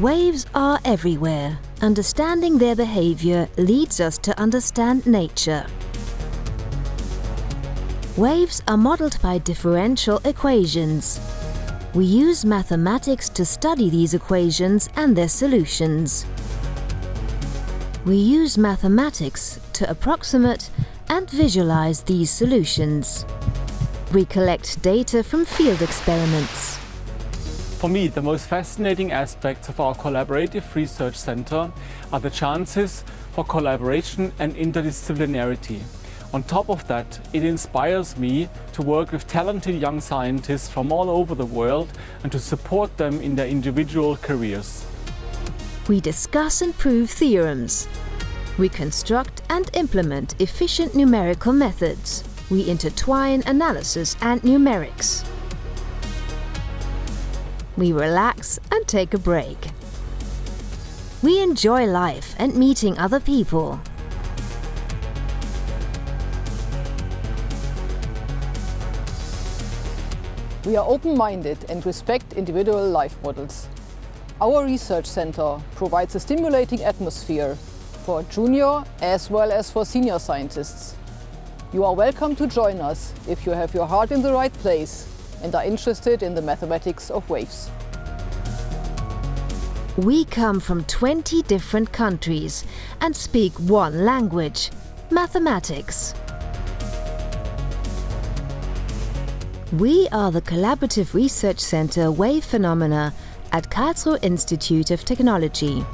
Waves are everywhere. Understanding their behavior leads us to understand nature. Waves are modeled by differential equations. We use mathematics to study these equations and their solutions. We use mathematics to approximate and visualize these solutions. We collect data from field experiments. For me, the most fascinating aspects of our collaborative research center are the chances for collaboration and interdisciplinarity. On top of that, it inspires me to work with talented young scientists from all over the world and to support them in their individual careers. We discuss and prove theorems. We construct and implement efficient numerical methods. We intertwine analysis and numerics. We relax and take a break. We enjoy life and meeting other people. We are open-minded and respect individual life models. Our research center provides a stimulating atmosphere for junior as well as for senior scientists. You are welcome to join us if you have your heart in the right place and are interested in the mathematics of waves. We come from 20 different countries and speak one language, mathematics. We are the Collaborative Research Center Wave Phenomena at Karlsruhe Institute of Technology.